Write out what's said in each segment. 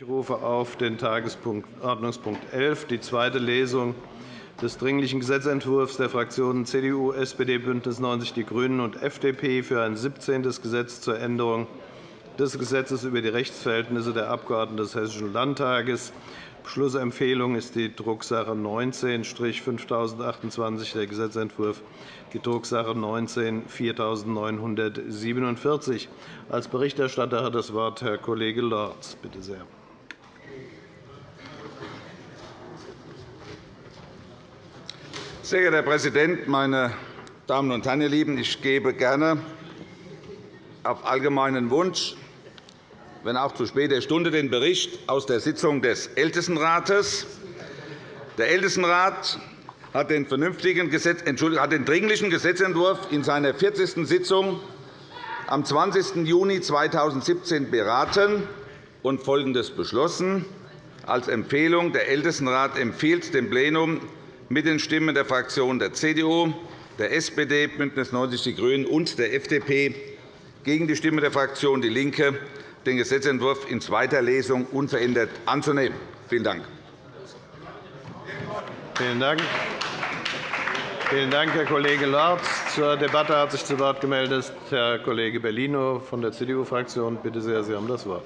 Ich rufe auf den Tagesordnungspunkt 11, die zweite Lesung des Dringlichen Gesetzentwurfs der Fraktionen CDU, SPD, BÜNDNIS 90 die GRÜNEN und FDP für ein 17. Gesetz zur Änderung des Gesetzes über die Rechtsverhältnisse der Abgeordneten des Hessischen Landtages. Beschlussempfehlung ist die Drucksache 19-5028, der Gesetzentwurf, die Drucksache 19-4947. Als Berichterstatter hat das Wort Herr Kollege Lorz. Bitte sehr. Sehr geehrter Herr Präsident, meine Damen und Herren, ihr Lieben! Ich gebe gerne auf allgemeinen Wunsch, wenn auch zu später Stunde, den Bericht aus der Sitzung des Ältestenrates. Der Ältestenrat hat den, vernünftigen Gesetz, hat den dringlichen Gesetzentwurf in seiner 40. Sitzung am 20. Juni 2017 beraten und Folgendes beschlossen. Als Empfehlung der Ältestenrat empfiehlt dem Plenum mit den Stimmen der Fraktionen der CDU, der SPD, BÜNDNIS 90 die GRÜNEN und der FDP gegen die Stimme der Fraktion DIE LINKE den Gesetzentwurf in zweiter Lesung unverändert anzunehmen. Vielen Dank. Vielen Dank. Vielen Dank, Herr Kollege Lorz. Zur Debatte hat sich zu Wort gemeldet Herr Kollege Bellino von der CDU-Fraktion. Bitte sehr, Sie haben das Wort.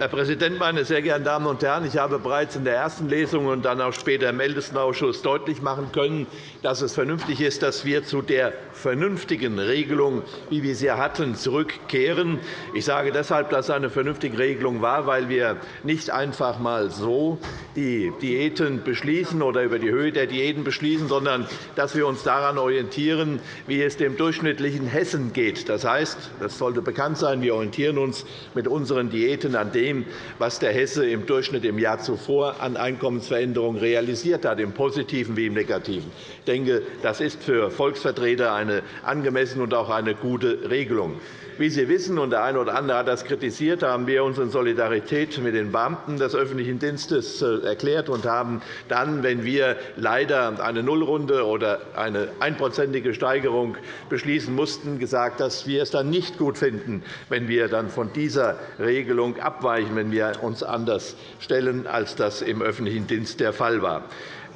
Herr Präsident, meine sehr geehrten Damen und Herren! Ich habe bereits in der ersten Lesung und dann auch später im Ältestenausschuss deutlich machen können, dass es vernünftig ist, dass wir zu der vernünftigen Regelung, wie wir sie hatten, zurückkehren. Ich sage deshalb, dass es eine vernünftige Regelung war, weil wir nicht einfach einmal so die Diäten beschließen oder über die Höhe der Diäten beschließen, sondern dass wir uns daran orientieren, wie es dem durchschnittlichen Hessen geht. Das heißt, das sollte bekannt sein, wir orientieren uns mit unseren Diäten an dem, dem, was der Hesse im Durchschnitt im Jahr zuvor an Einkommensveränderungen realisiert hat, im Positiven wie im Negativen. Ich denke, das ist für Volksvertreter eine angemessene und auch eine gute Regelung. Wie Sie wissen, und der eine oder andere hat das kritisiert, haben wir uns in Solidarität mit den Beamten des öffentlichen Dienstes äh, erklärt und haben dann, wenn wir leider eine Nullrunde oder eine einprozentige Steigerung beschließen mussten, gesagt, dass wir es dann nicht gut finden, wenn wir dann von dieser Regelung abweichen, wenn wir uns anders stellen, als das im öffentlichen Dienst der Fall war.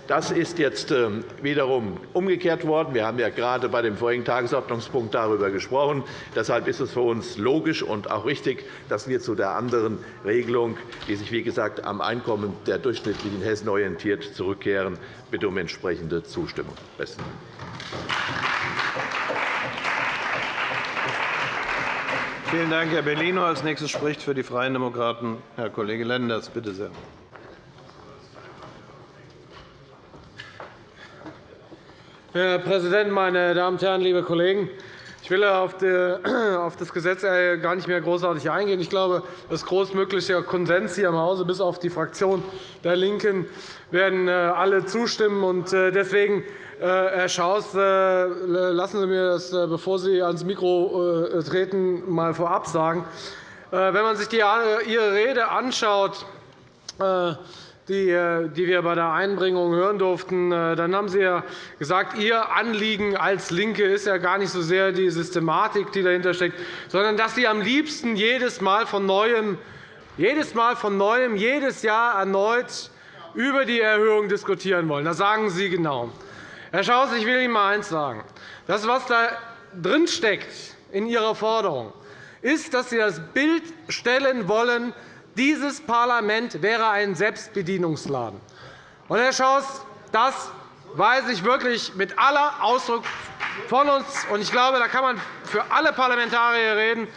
Das ist jetzt ähm, wiederum umgekehrt worden. Wir haben ja gerade bei dem vorigen Tagesordnungspunkt darüber gesprochen. Deshalb ist es für uns logisch und auch richtig, dass wir zu der anderen Regelung, die sich wie gesagt am Einkommen der durchschnittlichen Hessen orientiert, zurückkehren. Ich bitte um entsprechende Zustimmung. Besten. Vielen Dank, Herr Bellino. Als nächstes spricht für die Freien Demokraten Herr Kollege Lenders. Bitte sehr. Herr Präsident, meine Damen und Herren, liebe Kollegen! Ich will auf das Gesetz äh, gar nicht mehr großartig eingehen. Ich glaube, das großmögliche Konsens hier im Hause, bis auf die Fraktion der LINKEN, werden äh, alle zustimmen. Äh, deswegen, Herr Schaus, lassen Sie mir das, bevor Sie ans Mikro treten, mal vorab sagen. Wenn man sich Ihre Rede anschaut, äh, die wir bei der Einbringung hören durften, äh, dann haben Sie ja gesagt, Ihr Anliegen als LINKE ist ja gar nicht so sehr die Systematik, die dahinter steckt, sondern dass Sie am liebsten jedes Mal von Neuem, jedes Mal von Neuem, jedes Jahr erneut über die Erhöhung diskutieren wollen. Das sagen Sie genau. Herr Schaus, ich will Ihnen einmal eines sagen. Das, was da drin steckt in Ihrer Forderung, ist, dass Sie das Bild stellen wollen, dieses Parlament wäre ein Selbstbedienungsladen. Und, Herr Schaus, das weise ich wirklich mit aller Ausdruck von uns. Und ich glaube, da kann man für alle Parlamentarier reden.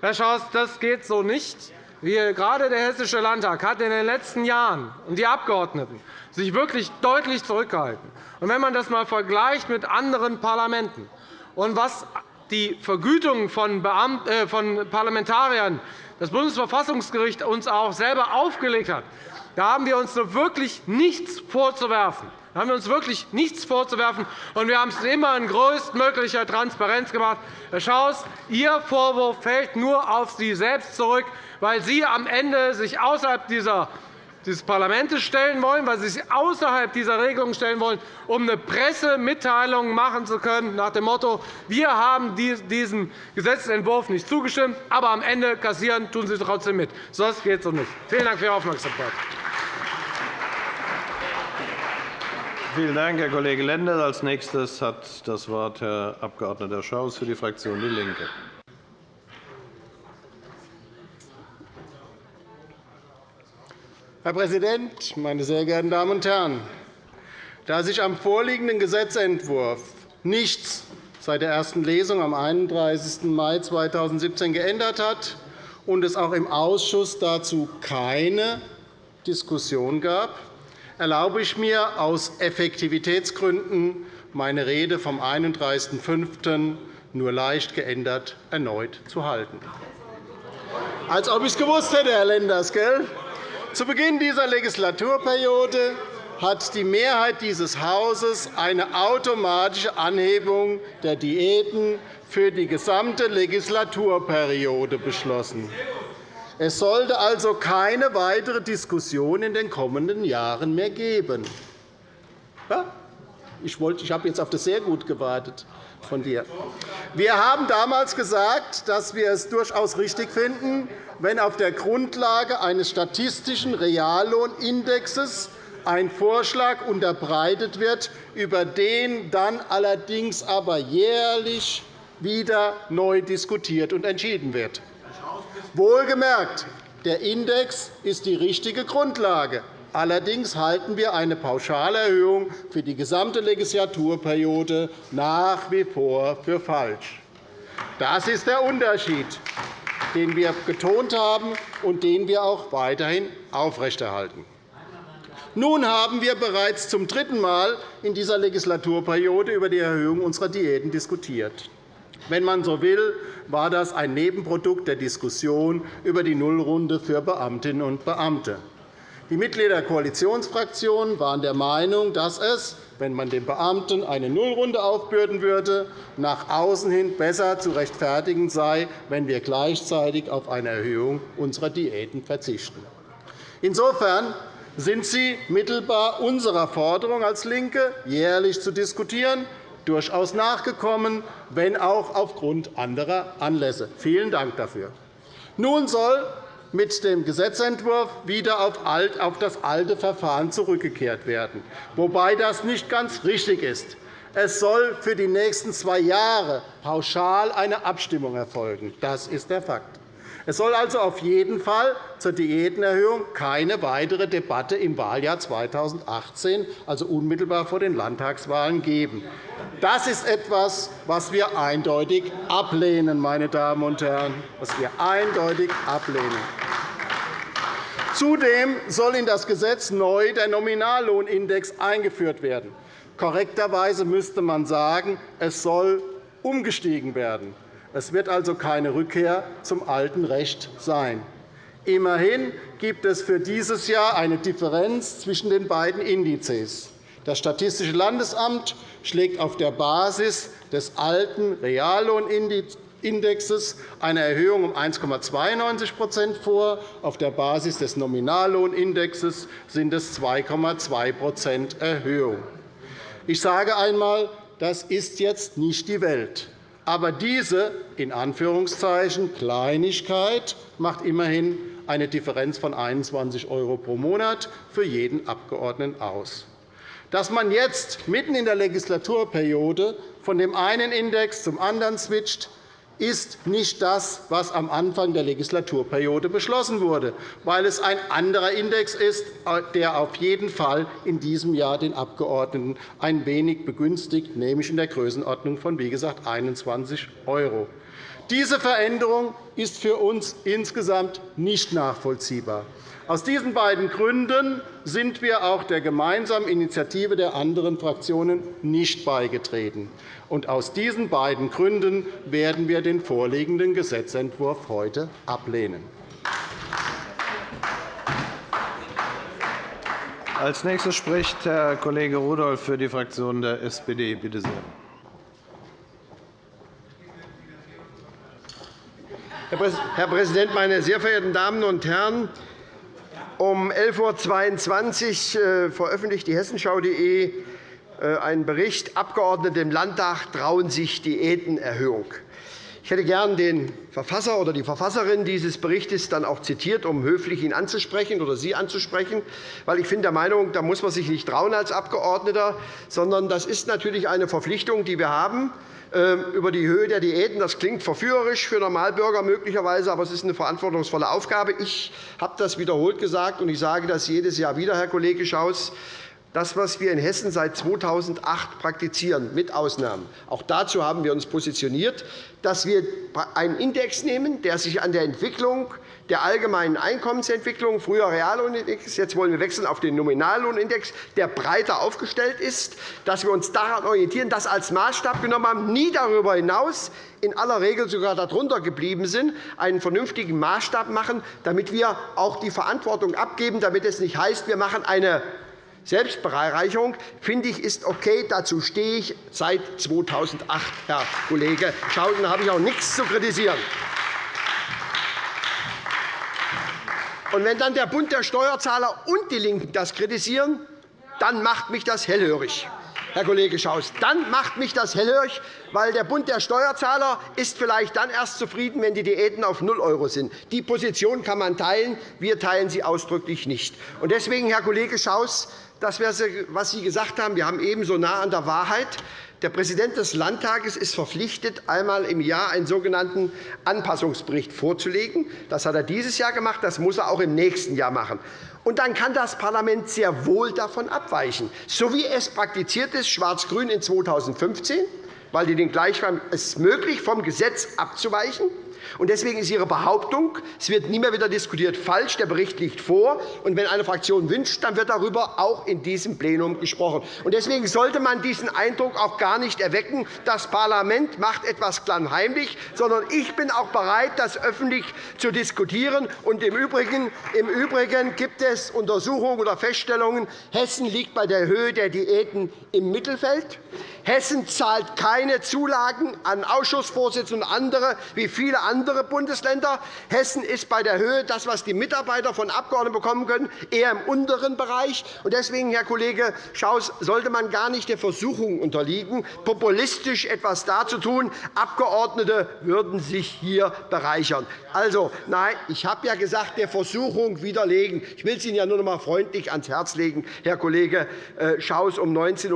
Herr Schaus, das geht so nicht. Wir, gerade der Hessische Landtag hat in den letzten Jahren und die Abgeordneten sich wirklich deutlich zurückgehalten. Und wenn man das einmal vergleicht mit anderen Parlamenten und was die Vergütung von, äh, von Parlamentariern das Bundesverfassungsgericht uns auch selber aufgelegt hat, da haben wir uns wirklich nichts vorzuwerfen. Da haben wir uns wirklich nichts vorzuwerfen, und wir haben es immer in größtmöglicher Transparenz gemacht. Herr Schaus, Ihr Vorwurf fällt nur auf Sie selbst zurück, weil Sie am Ende sich außerhalb dieser des Parlaments stellen wollen, weil Sie sich außerhalb dieser Regelung stellen wollen, um eine Pressemitteilung machen zu können nach dem Motto, wir haben diesem Gesetzentwurf nicht zugestimmt, aber am Ende kassieren tun Sie trotzdem mit. Sonst geht es doch nicht. Vielen Dank für Ihre Aufmerksamkeit. Vielen Dank, Herr Kollege Lenders. Als nächstes hat das Wort Herr Abg. Schaus für die Fraktion DIE LINKE. Herr Präsident, meine sehr geehrten Damen und Herren! Da sich am vorliegenden Gesetzentwurf nichts seit der ersten Lesung am 31. Mai 2017 geändert hat und es auch im Ausschuss dazu keine Diskussion gab, erlaube ich mir aus Effektivitätsgründen, meine Rede vom 31.05. nur leicht geändert erneut zu halten. Als ob ich es gewusst hätte, Herr Lenders, gell? Zu Beginn dieser Legislaturperiode hat die Mehrheit dieses Hauses eine automatische Anhebung der Diäten für die gesamte Legislaturperiode beschlossen. Es sollte also keine weitere Diskussion in den kommenden Jahren mehr geben. Ich, habe jetzt auf das sehr gut gewartet von dir. Wir haben damals gesagt, dass wir es durchaus richtig finden, wenn auf der Grundlage eines statistischen Reallohnindexes ein Vorschlag unterbreitet wird, über den dann allerdings aber jährlich wieder neu diskutiert und entschieden wird. Wohlgemerkt, der Index ist die richtige Grundlage. Allerdings halten wir eine Pauschalerhöhung für die gesamte Legislaturperiode nach wie vor für falsch. Das ist der Unterschied den wir betont haben und den wir auch weiterhin aufrechterhalten. Nun haben wir bereits zum dritten Mal in dieser Legislaturperiode über die Erhöhung unserer Diäten diskutiert. Wenn man so will, war das ein Nebenprodukt der Diskussion über die Nullrunde für Beamtinnen und Beamte. Die Mitglieder der Koalitionsfraktionen waren der Meinung, dass es wenn man den Beamten eine Nullrunde aufbürden würde, nach außen hin besser zu rechtfertigen sei, wenn wir gleichzeitig auf eine Erhöhung unserer Diäten verzichten. Insofern sind Sie mittelbar unserer Forderung als LINKE, jährlich zu diskutieren, durchaus nachgekommen, wenn auch aufgrund anderer Anlässe. Vielen Dank dafür. Nun soll mit dem Gesetzentwurf wieder auf das alte Verfahren zurückgekehrt werden, wobei das nicht ganz richtig ist. Es soll für die nächsten zwei Jahre pauschal eine Abstimmung erfolgen. Das ist der Fakt. Es soll also auf jeden Fall zur Diätenerhöhung keine weitere Debatte im Wahljahr 2018, also unmittelbar vor den Landtagswahlen, geben. Das ist etwas, was wir eindeutig ablehnen, meine Damen und Herren, was wir eindeutig ablehnen. Zudem soll in das Gesetz neu der Nominallohnindex eingeführt werden. Korrekterweise müsste man sagen, es soll umgestiegen werden. Es wird also keine Rückkehr zum alten Recht sein. Immerhin gibt es für dieses Jahr eine Differenz zwischen den beiden Indizes. Das Statistische Landesamt schlägt auf der Basis des alten Reallohnindexes eine Erhöhung um 1,92% vor. Auf der Basis des Nominallohnindexes sind es 2,2% Erhöhung. Ich sage einmal, das ist jetzt nicht die Welt. Aber diese in Anführungszeichen Kleinigkeit macht immerhin eine Differenz von 21 € pro Monat für jeden Abgeordneten aus. Dass man jetzt mitten in der Legislaturperiode von dem einen Index zum anderen switcht, ist nicht das, was am Anfang der Legislaturperiode beschlossen wurde, weil es ein anderer Index ist, der auf jeden Fall in diesem Jahr den Abgeordneten ein wenig begünstigt, nämlich in der Größenordnung von wie gesagt, 21 €. Diese Veränderung ist für uns insgesamt nicht nachvollziehbar. Aus diesen beiden Gründen sind wir auch der gemeinsamen Initiative der anderen Fraktionen nicht beigetreten. aus diesen beiden Gründen werden wir den vorliegenden Gesetzentwurf heute ablehnen. Als nächster spricht Herr Kollege Rudolph für die Fraktion der SPD. Bitte sehr. Herr Präsident, meine sehr verehrten Damen und Herren! Um 11.22 Uhr äh, veröffentlicht die hessenschau.de äh, einen Bericht Abgeordnete im Landtag trauen sich Diätenerhöhung. Ich hätte gern den Verfasser oder die Verfasserin dieses Berichts dann auch zitiert, um höflich ihn anzusprechen oder Sie anzusprechen. Weil ich bin der Meinung, da muss man sich nicht trauen als Abgeordneter, sondern das ist natürlich eine Verpflichtung, die wir haben über die Höhe der Diäten. Das klingt verführerisch für Normalbürger möglicherweise, aber es ist eine verantwortungsvolle Aufgabe. Ich habe das wiederholt gesagt, und ich sage das jedes Jahr wieder, Herr Kollege Schaus. Das, was wir in Hessen seit 2008 praktizieren, mit Ausnahmen, auch dazu haben wir uns positioniert, dass wir einen Index nehmen, der sich an der Entwicklung der allgemeinen Einkommensentwicklung, früher Reallohnindex, jetzt wollen wir wechseln auf den Nominallohnindex, der breiter aufgestellt ist, dass wir uns daran orientieren, das als Maßstab genommen haben, nie darüber hinaus, in aller Regel sogar darunter geblieben sind, einen vernünftigen Maßstab machen, damit wir auch die Verantwortung abgeben, damit es nicht heißt, wir machen eine Selbstbereicherung, finde ich, ist okay. Dazu stehe ich seit 2008, Herr Kollege Schauden. Da habe ich auch nichts zu kritisieren. Und wenn dann der Bund der Steuerzahler und die LINKEN das kritisieren, dann macht mich das hellhörig. Herr Kollege Schaus, dann macht mich das hellhörig, weil der Bund der Steuerzahler ist vielleicht dann erst zufrieden, wenn die Diäten auf 0 € sind. Die Position kann man teilen. Wir teilen sie ausdrücklich nicht. Deswegen, Herr Kollege Schaus, das, was Sie gesagt haben, wir haben ebenso nah an der Wahrheit. Der Präsident des Landtages ist verpflichtet, einmal im Jahr einen sogenannten Anpassungsbericht vorzulegen. Das hat er dieses Jahr gemacht, das muss er auch im nächsten Jahr machen. Und dann kann das Parlament sehr wohl davon abweichen, so wie es praktiziert ist, Schwarz-Grün in 2015, weil die den Gleichschreiben es ist möglich, vom Gesetz abzuweichen. Und deswegen ist Ihre Behauptung, es wird nie mehr wieder diskutiert, falsch. Der Bericht liegt vor. Und wenn eine Fraktion wünscht, dann wird darüber auch in diesem Plenum gesprochen. Und deswegen sollte man diesen Eindruck auch gar nicht erwecken, das Parlament macht etwas klammheimlich, sondern ich bin auch bereit, das öffentlich zu diskutieren. Und im Übrigen, im Übrigen gibt es Untersuchungen oder Feststellungen, Hessen liegt bei der Höhe der Diäten im Mittelfeld. Hessen zahlt keine Zulagen an Ausschussvorsitzende und andere, wie viele andere Bundesländer. Hessen ist bei der Höhe, das, was die Mitarbeiter von Abgeordneten bekommen können, eher im unteren Bereich. Deswegen, Herr Kollege Schaus, sollte man gar nicht der Versuchung unterliegen, populistisch etwas darzutun. Abgeordnete würden sich hier bereichern. Also, nein, ich habe ja gesagt, der Versuchung widerlegen. Ich will es Ihnen ja nur noch einmal freundlich ans Herz legen, Herr Kollege äh, Schaus, um 19.46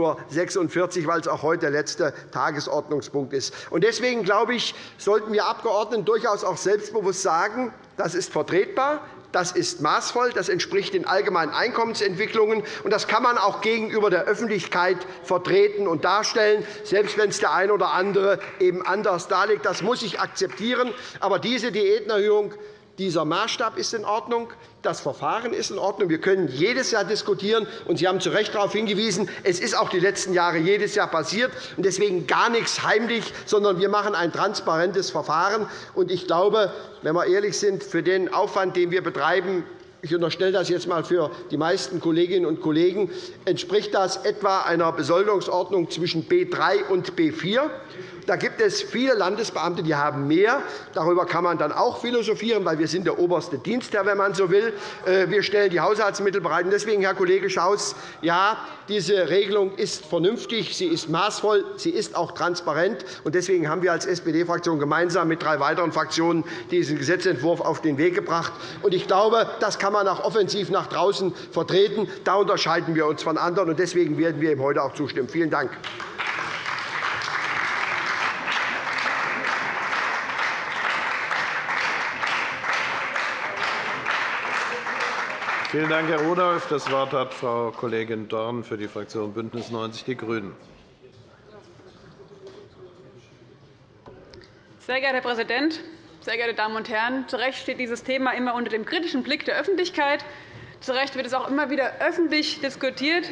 Uhr, weil es auch auch heute der letzte Tagesordnungspunkt ist. Deswegen glaube ich, sollten wir Abgeordneten durchaus auch selbstbewusst sagen, das ist vertretbar, das ist maßvoll, das entspricht den allgemeinen Einkommensentwicklungen, und das kann man auch gegenüber der Öffentlichkeit vertreten und darstellen, selbst wenn es der eine oder andere eben anders darlegt. Das muss ich akzeptieren. Aber diese Diätenerhöhung dieser Maßstab ist in Ordnung. Das Verfahren ist in Ordnung. Wir können jedes Jahr diskutieren. Und Sie haben zu Recht darauf hingewiesen, es ist auch die letzten Jahre jedes Jahr passiert. Und deswegen gar nichts heimlich, sondern wir machen ein transparentes Verfahren. Und ich glaube, wenn wir ehrlich sind, für den Aufwand, den wir betreiben, ich unterstelle das jetzt einmal für die meisten Kolleginnen und Kollegen, entspricht das etwa einer Besoldungsordnung zwischen B 3 und B 4. Da gibt es viele Landesbeamte, die haben mehr. Darüber kann man dann auch philosophieren, weil wir sind der oberste Dienstherr, wenn man so will. Äh, wir stellen die Haushaltsmittel bereit. Deswegen, Herr Kollege Schaus, ja, diese Regelung ist vernünftig, sie ist maßvoll, sie ist auch transparent. Deswegen haben wir als SPD-Fraktion gemeinsam mit drei weiteren Fraktionen diesen Gesetzentwurf auf den Weg gebracht. Ich glaube, das kann man auch offensiv nach draußen vertreten. Da unterscheiden wir uns von anderen. Deswegen werden wir ihm heute auch zustimmen. Vielen Dank. Vielen Dank, Herr Rudolph. Das Wort hat Frau Kollegin Dorn für die Fraktion BÜNDNIS 90 die GRÜNEN. Sehr geehrter Herr Präsident, sehr geehrte Damen und Herren! Zu Recht steht dieses Thema immer unter dem kritischen Blick der Öffentlichkeit. Zu Recht wird es auch immer wieder öffentlich diskutiert.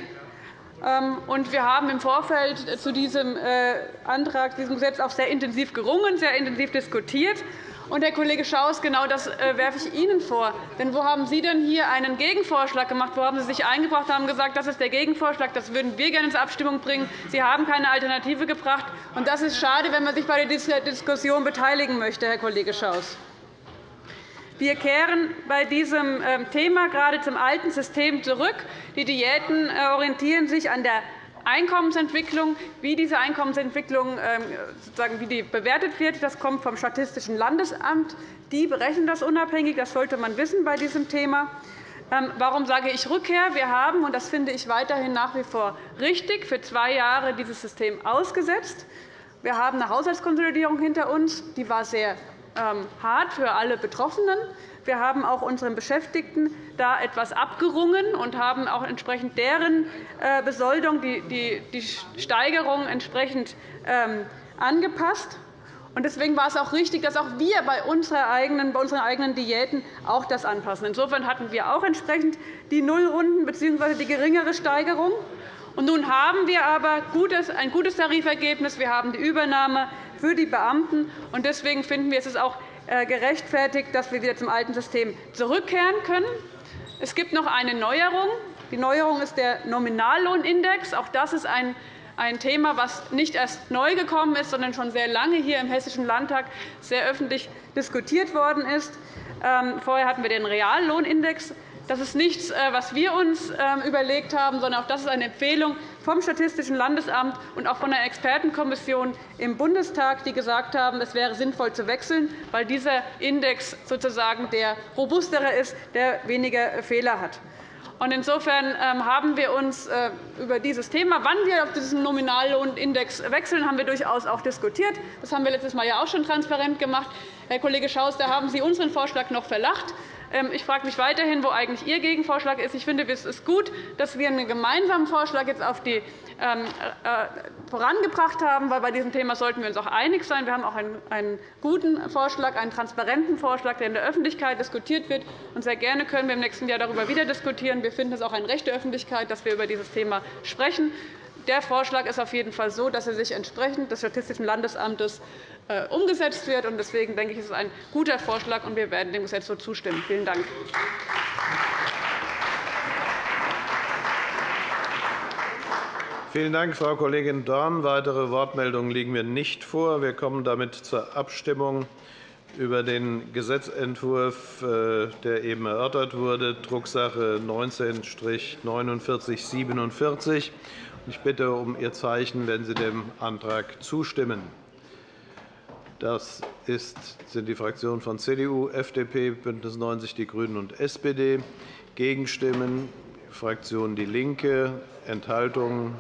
Ähm, wir haben im Vorfeld zu diesem äh, Antrag, diesem Gesetz auch sehr intensiv gerungen, sehr intensiv diskutiert. Und, Herr Kollege Schaus, genau das äh, werfe ich Ihnen vor. Denn wo haben Sie denn hier einen Gegenvorschlag gemacht? Wo haben Sie sich eingebracht und haben gesagt, das ist der Gegenvorschlag, das würden wir gerne zur Abstimmung bringen? Sie haben keine Alternative gebracht. Und das ist schade, wenn man sich bei der Diskussion beteiligen möchte, Herr Kollege Schaus. Wir kehren bei diesem ähm, Thema gerade zum alten System zurück. Die Diäten äh, orientieren sich an der Einkommensentwicklung. Wie diese Einkommensentwicklung ähm, sozusagen, wie die bewertet wird, das kommt vom Statistischen Landesamt. Die berechnen das unabhängig. Das sollte man wissen bei diesem Thema. Ähm, warum sage ich Rückkehr? Wir haben, und das finde ich weiterhin nach wie vor richtig, für zwei Jahre dieses System ausgesetzt. Wir haben eine Haushaltskonsolidierung hinter uns. Die war sehr hart für alle Betroffenen. Wir haben auch unseren Beschäftigten da etwas abgerungen und haben auch entsprechend deren äh, Besoldung, die Steigerung entsprechend ähm, angepasst. Deswegen war es auch richtig, dass auch wir bei unseren eigenen Diäten auch das anpassen. Insofern hatten wir auch entsprechend die Nullrunden bzw. die geringere Steigerung. Und nun haben wir aber ein gutes Tarifergebnis. Wir haben die Übernahme für die Beamten. Deswegen finden wir, es ist auch äh, gerechtfertigt, dass wir wieder zum alten System zurückkehren können. Es gibt noch eine Neuerung. Die Neuerung ist der Nominallohnindex. Auch das ist ein ein Thema, das nicht erst neu gekommen ist, sondern schon sehr lange hier im Hessischen Landtag sehr öffentlich diskutiert worden ist. Ähm, vorher hatten wir den Reallohnindex. Das ist nichts, äh, was wir uns ähm, überlegt haben, sondern auch das ist eine Empfehlung vom Statistischen Landesamt und auch von der Expertenkommission im Bundestag, die gesagt haben, es wäre sinnvoll zu wechseln, weil dieser Index sozusagen der robustere ist, der weniger Fehler hat. Insofern ähm, haben wir uns äh, über dieses Thema, wann wir auf diesen Nominallohnindex wechseln, haben wir durchaus auch diskutiert. Das haben wir letztes Mal ja auch schon transparent gemacht. Herr Kollege Schaus, da haben Sie unseren Vorschlag noch verlacht. Ähm, ich frage mich weiterhin, wo eigentlich Ihr Gegenvorschlag ist. Ich finde, es ist gut, dass wir einen gemeinsamen Vorschlag jetzt auf die ähm, äh, vorangebracht haben, weil bei diesem Thema sollten wir uns auch einig sein. Wir haben auch einen guten Vorschlag, einen transparenten Vorschlag, der in der Öffentlichkeit diskutiert wird. Und sehr gerne können wir im nächsten Jahr darüber wieder diskutieren. Wir finden es auch ein Recht der Öffentlichkeit, dass wir über dieses Thema sprechen. Der Vorschlag ist auf jeden Fall so, dass er sich entsprechend des Statistischen Landesamtes äh, umgesetzt wird. Deswegen denke ich, ist es ein guter Vorschlag, und wir werden dem Gesetz so zustimmen. Vielen Dank. Vielen Dank, Frau Kollegin Dorn. Weitere Wortmeldungen liegen mir nicht vor. Wir kommen damit zur Abstimmung über den Gesetzentwurf, äh, der eben erörtert wurde, Drucksache 19-4947. Ich bitte um Ihr Zeichen, wenn Sie dem Antrag zustimmen. Das sind die Fraktionen von CDU, FDP, BÜNDNIS 90 die GRÜNEN und SPD. Gegenstimmen Fraktion DIE LINKE, Enthaltungen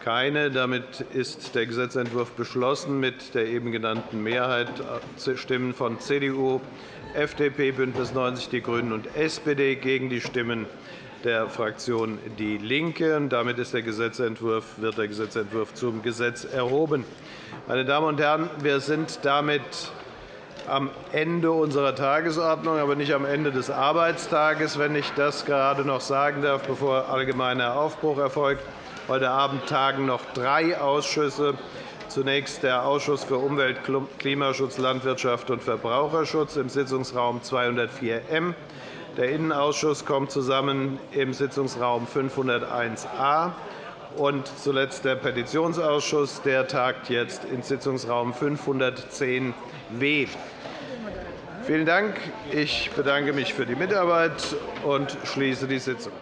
keine. Damit ist der Gesetzentwurf beschlossen mit der eben genannten Mehrheit äh, Stimmen von CDU, FDP, BÜNDNIS 90 die GRÜNEN und SPD gegen die Stimmen der Fraktion DIE LINKE. Damit ist der Gesetzentwurf, wird der Gesetzentwurf zum Gesetz erhoben. Meine Damen und Herren, wir sind damit am Ende unserer Tagesordnung, aber nicht am Ende des Arbeitstages, wenn ich das gerade noch sagen darf, bevor allgemeiner Aufbruch erfolgt. Heute Abend tagen noch drei Ausschüsse. Zunächst der Ausschuss für Umwelt, Klimaschutz, Landwirtschaft und Verbraucherschutz im Sitzungsraum 204M. Der Innenausschuss kommt zusammen im Sitzungsraum 501a und zuletzt der Petitionsausschuss. Der tagt jetzt im Sitzungsraum 510w. Vielen Dank. Ich bedanke mich für die Mitarbeit und schließe die Sitzung.